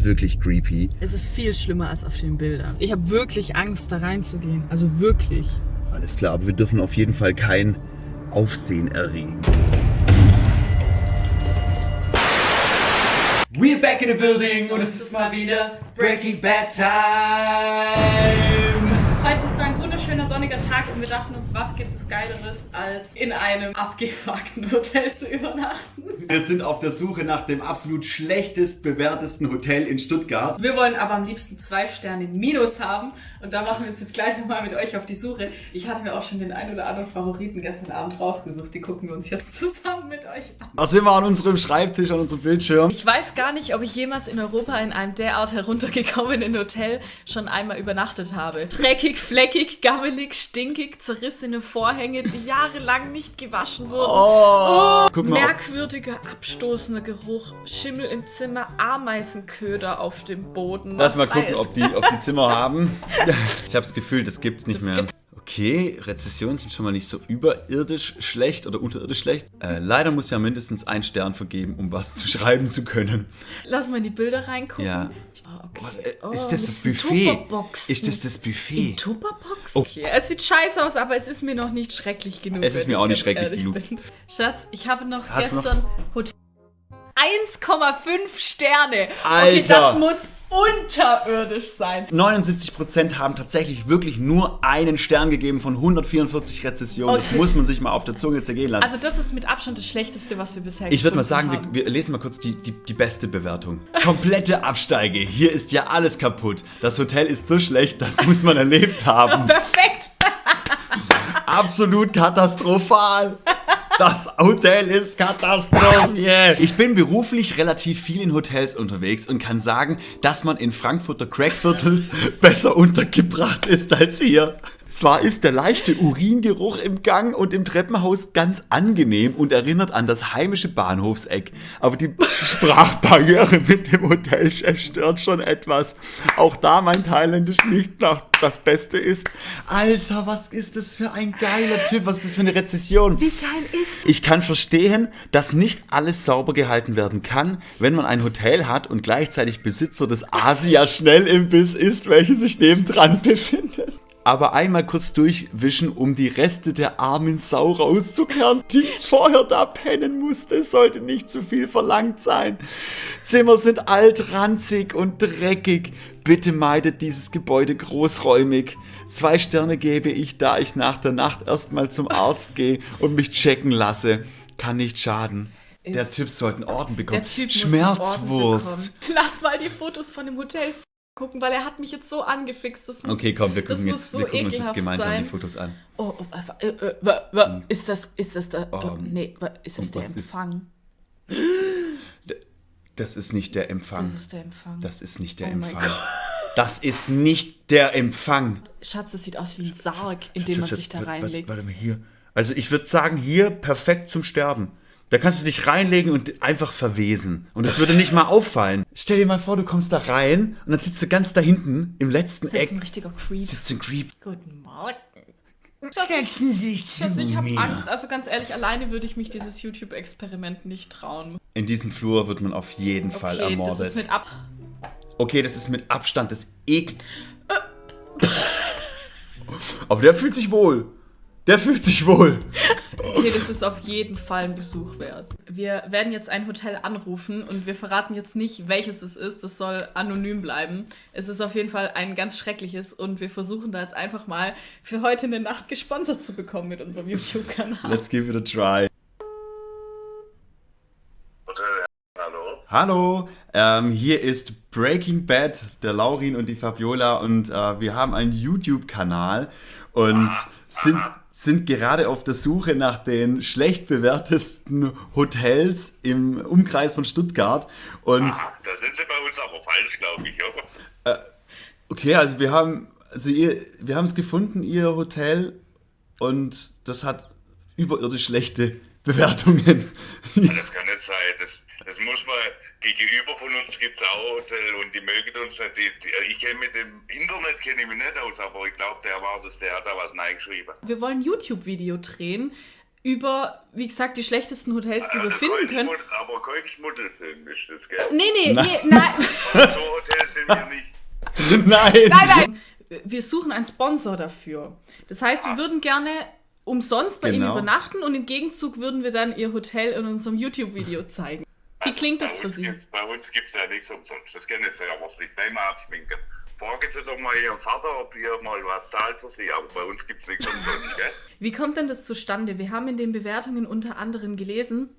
ist wirklich creepy. Es ist viel schlimmer als auf den Bildern. Ich habe wirklich Angst, da reinzugehen. Also wirklich. Alles klar, aber wir dürfen auf jeden Fall kein Aufsehen erregen. We're back in the building und es ist mal wieder Breaking Bad Time. Heute ist so ein wunderschöner sonniger Tag und wir dachten uns, was gibt es Geileres, als in einem abgefuckten Hotel zu übernachten. Wir sind auf der Suche nach dem absolut schlechtest bewertesten Hotel in Stuttgart. Wir wollen aber am liebsten zwei Sterne minus haben und da machen wir uns jetzt gleich nochmal mit euch auf die Suche. Ich hatte mir auch schon den ein oder anderen Favoriten gestern Abend rausgesucht, die gucken wir uns jetzt zusammen mit euch an. Da sind wir an unserem Schreibtisch, an unserem Bildschirm. Ich weiß gar nicht, ob ich jemals in Europa in einem derart heruntergekommenen Hotel schon einmal übernachtet habe. Dreckig, fleckig, gammelig, stinkig, zerrissene Vorhänge, die jahrelang nicht gewaschen wurden. Oh, Oh, merkwürdiger, abstoßender Geruch, Schimmel im Zimmer, Ameisenköder auf dem Boden. Lass mal gucken, ob die, ob die Zimmer haben. Ich habe das Gefühl, das gibt's nicht Das mehr. gibt- Okay, Rezessionen sind schon mal nicht so überirdisch schlecht oder unterirdisch schlecht. Äh, leider muss ja mindestens ein Stern vergeben, um was zu schreiben zu können. Lass mal in die Bilder reingucken. Ja. Oh, okay. Was, äh, Oh, ist das mit das diesen Buffet? Ist das das Buffet? Tupperbox? Oh. Okay. Es sieht scheiße aus, aber es ist mir noch nicht schrecklich genug. Es ist mir auch nicht schrecklich genug. bin. Schatz, ich habe noch Hast du noch- gestern Hotel 1,5 Sterne. Okay, Alter. das muss unterirdisch sein. 79% haben tatsächlich wirklich nur einen Stern gegeben von 144 Rezessionen. Das Okay. muss man sich mal auf der Zunge zergehen lassen. Also das ist mit Abstand das Schlechteste, was wir bisher Ich würde mal sagen, haben. wir, wir lesen mal kurz die, die, die beste Bewertung. Komplette Absteige. Hier ist ja alles kaputt. Das Hotel ist so schlecht, das muss man erlebt haben. Perfekt. Absolut katastrophal. Das Hotel ist katastrophal. Ich bin beruflich relativ viel in Hotels unterwegs und kann sagen, dass man in Frankfurter Crackviertel besser untergebracht ist als hier. Zwar ist der leichte Uringeruch im Gang und im Treppenhaus ganz angenehm und erinnert an das heimische Bahnhofseck, aber die Sprachbarriere mit dem Hotelchef stört schon etwas. Auch da mein Thailändisch nicht nach das Beste ist. Alter, was ist das für ein geiler Typ? Was ist das für eine Rezession? Wie geil ist Ich kann verstehen, dass nicht alles sauber gehalten werden kann, wenn man ein Hotel hat und gleichzeitig Besitzer des Asia-Schnellimbiss ist, welches sich nebendran befindet. Aber einmal kurz durchwischen, um die Reste der armen Sau rauszukehren, die vorher da pennen musste. Es sollte nicht zu viel verlangt sein. Zimmer sind alt, ranzig und dreckig. Bitte meidet dieses Gebäude großräumig. Zwei Sterne gebe ich, da ich nach der Nacht erstmal zum Arzt gehe und mich checken lasse. Kann nicht schaden. Der Typ sollte einen Orden bekommen. Der Typ einen Orden Schmerzwurst. bekommen. Lass mal die Fotos von dem Hotel gucken, weil er hat mich jetzt so angefixt. Das muss, Okay, komm, wir gucken, jetzt, so wir gucken uns jetzt gemeinsam sein. die Fotos an. Oh, oh äh, äh, wa- wa- ist das, ist das der, oh, Ähm, nee, ist das der was ist- Empfang? Das ist nicht der Empfang. Das ist der Empfang. Das ist nicht der Oh mein Empfang. Gott. Das ist nicht der Empfang. Schatz, das sieht aus wie ein Sarg, in den man sich da reinlegt. Warte mal hier. Also ich würde sagen, hier perfekt zum Sterben. Da kannst du dich reinlegen und einfach verwesen. Und es würde nicht mal auffallen. Stell dir mal vor, du kommst da rein und dann sitzt du ganz da hinten im letzten Das ist jetzt Eck. ein richtiger Creep. Sitzt ein Creep. Guten Morgen. Schatz, Setzen Sie sich zu Schatz, ich habe. Angst. Also ganz ehrlich, alleine würde ich mich dieses YouTube-Experiment nicht trauen. In diesem Flur wird man auf jeden Fall Okay, ermordet. das ist mit ab. Okay, das ist mit Abstand das Ekel. Aber der fühlt sich wohl. Der fühlt sich wohl. Okay, das ist auf jeden Fall ein Besuch wert. Wir werden jetzt ein Hotel anrufen und wir verraten jetzt nicht, welches es ist. Das soll anonym bleiben. Es ist auf jeden Fall ein ganz schreckliches und wir versuchen da jetzt einfach mal für heute eine Nacht gesponsert zu bekommen mit unserem YouTube-Kanal. Let's give it a try. Hotel, hallo? Hallo, ähm, hier ist Breaking Bad, der Laurin und die Fabiola und äh, wir haben einen YouTube-Kanal und sind, sind gerade auf der Suche nach den schlecht bewertesten Hotels im Umkreis von Stuttgart und Ah, da sind Sie bei uns aber falsch, glaube ich, oder? okay, also wir haben also ihr, wir haben es gefunden, ihr Hotel und das hat überirdisch schlechte Bewertungen. Ah, Das kann nicht sein. Das, das muss man, gegenüber von uns gibt es auch Hotel und die mögen uns nicht. Die, die, ich kenne mit dem Internet kenne ich mich nicht aus, aber ich glaube, der war das, der hat da was reingeschrieben. Wir wollen ein YouTube-Video drehen über, wie gesagt, die schlechtesten Hotels, die wir Also finden können. Aber kein Schmuddelfilm ist das, gell? Nee, nee, nee, nein. So Nein! Nein, nein! Wir suchen einen Sponsor dafür. Das heißt, wir würden gerne umsonst bei Ihnen Genau. übernachten und im Gegenzug würden wir dann Ihr Hotel in unserem YouTube-Video zeigen. Wie klingt das für Sie? Gibt's, bei uns gibt es ja nichts umsonst. Das kennen Sie aber nicht beim Abschminken. Fragen Sie doch mal Ihren Vater, ob ihr mal was zahlt für Sie. Aber bei uns gibt es nichts umsonst, gell? Wie kommt denn das zustande? Wir haben in den Bewertungen unter anderem gelesen,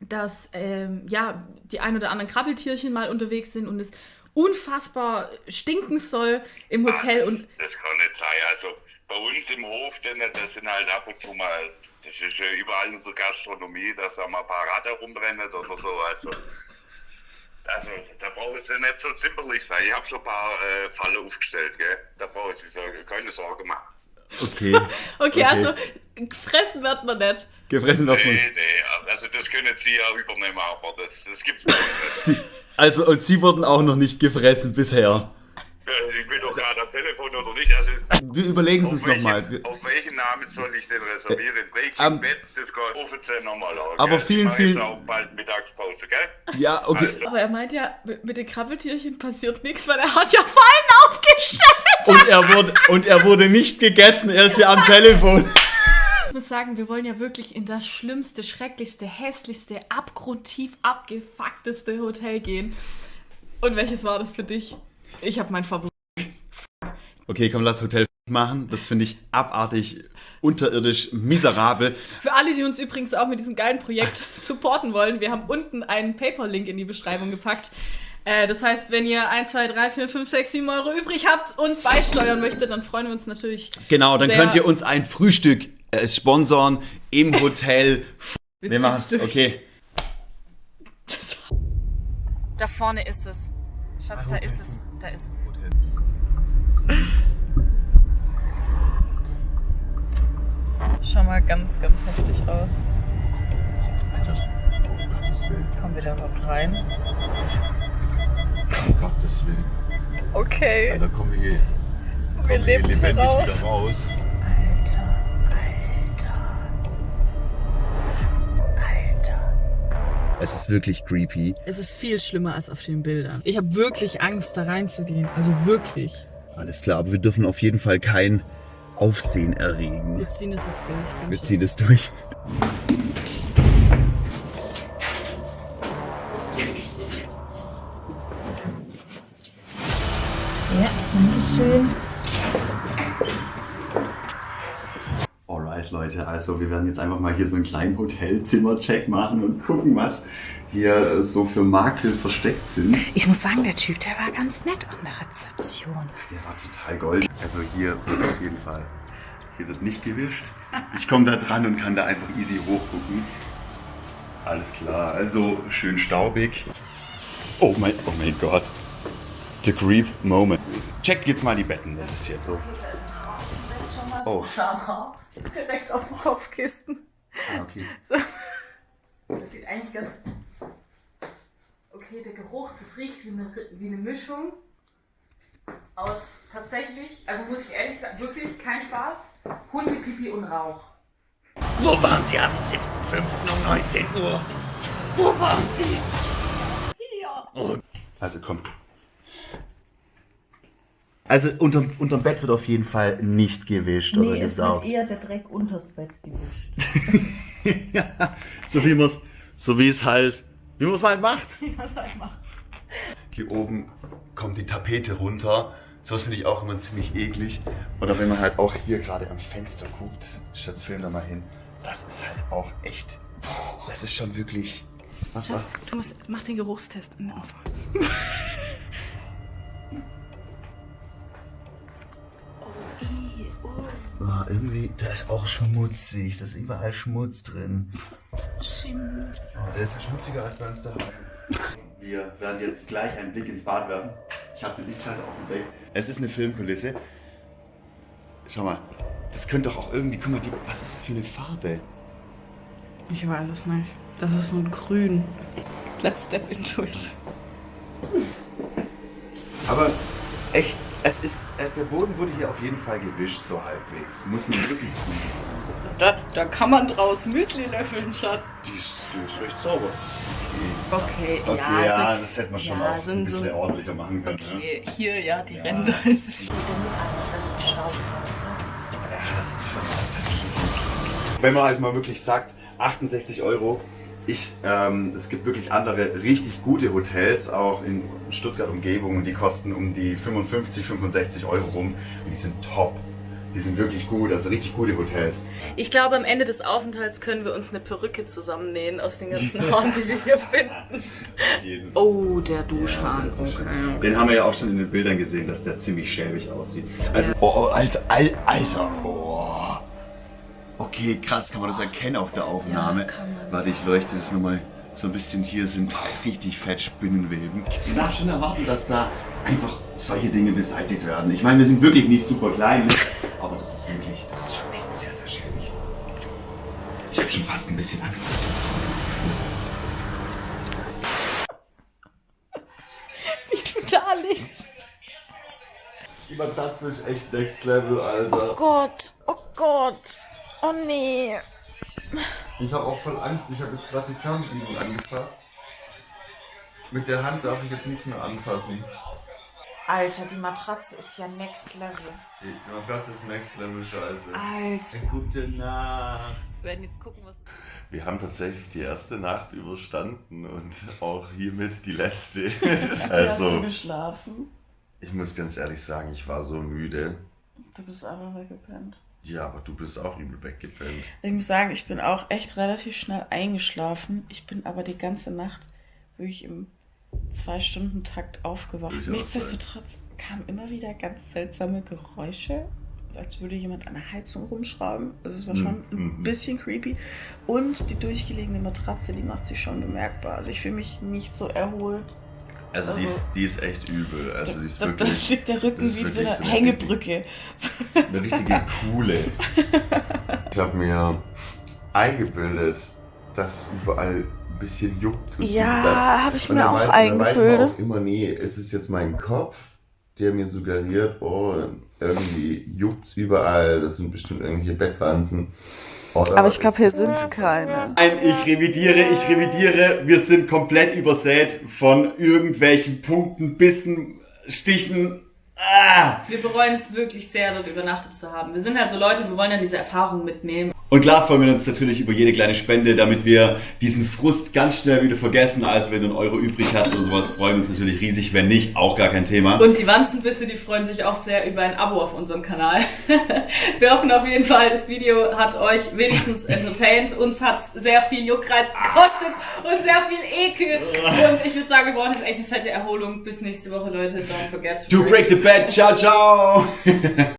dass ähm, ja, die ein oder anderen Krabbeltierchen mal unterwegs sind und es unfassbar stinken soll im Hotel. Ah, das, Und das kann nicht sein. Also bei uns im Hof, denn, das sind halt ab und zu mal, das ist ja überall in der Gastronomie, dass da mal ein paar Ratte rumrennen oder so. Also, also da brauchen Sie nicht so zimperlich sein. Ich habe schon ein paar äh, Fallen aufgestellt, gell? Da brauchen Sie so, keine Sorge machen. Okay. okay, also fressen wird man nicht. Gefressen wird man. Nee, nee, also das können Sie ja übernehmen, aber das, das gibt's uns nicht. Sie, also, und Sie wurden auch noch nicht gefressen bisher. Äh, Ich bin doch gerade am Telefon oder nicht. Also, Wir überlegen es uns nochmal. auf welchen Namen soll ich denn reservieren? Break am- im Bett, das geht offiziell nochmal an. Aber gell? vielen, ich vielen- Jetzt auch bald Mittagspause, gell? Ja, okay. Also, Aber er meint ja, mit mit den Krabbeltierchen passiert nichts, weil er hat ja Fallen aufgestellt. Und er wurde, und er wurde nicht gegessen, er ist ja am Telefon. Ich muss sagen, wir wollen ja wirklich in das schlimmste, schrecklichste, hässlichste, abgrundtief abgefuckteste Hotel gehen. Und welches war das für dich? Ich habe mein Favorit. Okay, komm, lass Hotel machen. Das finde ich abartig, unterirdisch, miserabel. Für alle, die uns übrigens auch mit diesem geilen Projekt supporten wollen, wir haben unten einen PayPal-Link in die Beschreibung gepackt. Äh, das heißt, wenn ihr 1, 2, 3, 4, 5, 6, 7 Euro übrig habt und beisteuern möchtet, dann freuen wir uns natürlich. Genau, dann könnt ihr uns ein Frühstück äh, sponsoren im Hotel. Wir machen es. Okay. Das- Da vorne ist es. Schatz, da ist es. Da ist es. Schau mal ganz, ganz heftig aus. Um Gottes Willen. Kommen wir da überhaupt rein? Um Gottes Willen. Okay, Ja, dann kommen wir hier, wir kommen leben hier lebendig raus. wieder raus. Es ist wirklich creepy. Es ist viel schlimmer als auf den Bildern. Ich habe wirklich Angst, da reinzugehen. Also wirklich. Alles klar, aber wir dürfen auf jeden Fall kein Aufsehen erregen. Wir ziehen es jetzt durch. Wir ziehen es durch. Ja, Dankeschön. Alright, Leute, also wir werden jetzt einfach mal hier so einen kleinen Hotelzimmercheck machen und gucken, was hier äh, so für Makel versteckt sind. Ich muss sagen, der Typ, der war ganz nett an der Rezeption. Der war total goldig. Also hier wird auf jeden Fall, hier wird nicht gewischt. Ich komme da dran und kann da einfach easy hochgucken. Alles klar, also schön staubig. Oh mein, oh mein Gott. The Creep Moment. Checkt jetzt mal die Betten, das ist jetzt so. Oh. Direkt auf dem Kopfkissen. ah, okay. So. Das sieht eigentlich ganz. Okay, der Geruch, das riecht wie eine, wie eine Mischung aus tatsächlich, also muss ich ehrlich sagen, wirklich kein Spaß, Hundepipi und Rauch. Wo waren Sie am 7.5. um 19 Uhr? Wo waren Sie? Also komm. Also unterm, unterm Bett wird auf jeden Fall nicht gewischt oder gesaugt. eher der Dreck unters Bett gewischt. So wie man's, so wie es halt, wie man es halt macht. Was soll ich machen? Hier oben kommt die Tapete runter. So finde ich auch immer ziemlich eklig. Oder wenn man halt auch hier gerade am Fenster guckt. Schatz, film da mal hin. Das ist halt auch echt. Das ist schon wirklich. Was, was? Du musst, mach den Geruchstest am Anfang. Oh, irgendwie, da ist auch schmutzig. Da ist überall Schmutz drin. Oh, der ist schmutziger als bei uns daheim. Wir werden jetzt gleich einen Blick ins Bad werfen. Ich habe den Lichtschalter auf dem Deck. Es ist eine Filmkulisse. Schau mal, das könnte doch auch irgendwie. Guck mal, die, was ist das für eine Farbe? Ich weiß es nicht. Das ist so ein Grün. Let's step into it. Aber echt, es ist. äh, Der Boden wurde hier auf jeden Fall gewischt, so halbwegs. Muss man wirklich. Da, da kann man draus Müsli löffeln, Schatz. Die ist, die ist recht sauber. Okay, Okay, ja, ja, also, das hätte man schon ja, auch ein bisschen so ordentlicher machen können. Ne? okay, hier, ja, die Ränder ist es. Mit einem Schrauben drauf, ne? Das ist das. Wenn man halt mal wirklich sagt, 68 Euro, ich, ähm, es gibt wirklich andere richtig gute Hotels, auch in Stuttgart Umgebung, und die kosten um die 55, 65 Euro rum und die sind top. Die sind wirklich gut, also richtig gute Hotels. Ich glaube, am Ende des Aufenthalts können wir uns eine Perücke zusammennähen aus den ganzen Haaren, die wir hier finden. Oh, der Duschhahn. Okay. Den haben wir ja auch schon in den Bildern gesehen, dass der ziemlich schäbig aussieht. Also, oh, oh Alter, Al Alter, oh. Okay, krass, kann man das erkennen auf der Aufnahme? Ja, kann man. Warte, ich leuchte das nochmal so ein bisschen. Hier sind richtig fett Spinnenweben. Ich darf schon erwarten, dass da einfach solche Dinge beseitigt werden. Ich meine, wir sind wirklich nicht super klein, ne? aber das ist wirklich, das ist schon echt sehr, sehr schäbig. Ich habe schon fast ein bisschen Angst, dass die uns draußen Wie du da liegst. Die Matratze ist echt next level, Alter. Gott, oh Gott. Oh nee. Ich habe auch voll Angst, ich habe jetzt gerade die Fernbedienung angefasst. Mit der Hand darf ich jetzt nichts mehr anfassen. Alter, die Matratze ist ja next level. Die Matratze ist next level scheiße. Alter. Gute Nacht. Wir werden jetzt gucken, was. Wir haben tatsächlich die erste Nacht überstanden und auch hiermit die letzte. also, geschlafen? ich muss ganz ehrlich sagen, ich war so müde. Du bist aber weggepennt. Ja, aber du bist auch übel weggepennt. Ich muss sagen, ich bin auch echt relativ schnell eingeschlafen. Ich bin aber die ganze Nacht wirklich im Zwei-Stunden-Takt aufgewacht. Durchaus Nichtsdestotrotz kamen immer wieder ganz seltsame Geräusche, als würde jemand an der Heizung rumschrauben. Also es war schon ein Mhm. bisschen creepy. Und die durchgelegene Matratze, die macht sich schon bemerkbar. Also ich fühle mich nicht so erholt. Also, die, Also- ist, die ist echt übel. Also die ist da, da wirklich liegt der Rücken wie so eine Hängebrücke. eine richtige coole. Ich habe mir eingebildet, dass es überall ein bisschen juckt. Ja, dies, das. hab ich mir auch weiß- dann weiß man eingebildet. auch immer, nee, es ist jetzt mein Kopf, der mir suggeriert, oh, irgendwie juckt's überall, das sind bestimmt irgendwelche Bettwanzen. Oder Aber ich glaube, hier sind keine. Nein, ich revidiere, ich revidiere. Wir sind komplett übersät von irgendwelchen Punkten, Bissen, Stichen. Ah! Wir bereuen es wirklich sehr, dort übernachtet zu haben. Wir sind halt so Leute, wir wollen ja diese Erfahrung mitnehmen. Und klar freuen wir uns natürlich über jede kleine Spende, damit wir diesen Frust ganz schnell wieder vergessen. Also wenn du einen Euro übrig hast oder sowas, freuen wir uns natürlich riesig. Wenn nicht, auch gar kein Thema. Und die Wanzenbisse, die freuen sich auch sehr über ein Abo auf unserem Kanal. wir hoffen auf jeden Fall, das Video hat euch wenigstens entertained. Uns hat sehr viel Juckreiz gekostet und sehr viel Ekel. Und ich würde sagen, wir brauchen jetzt echt eine fette Erholung. Bis nächste Woche, Leute. Don't forget to Do break the bed. Ciao, ciao.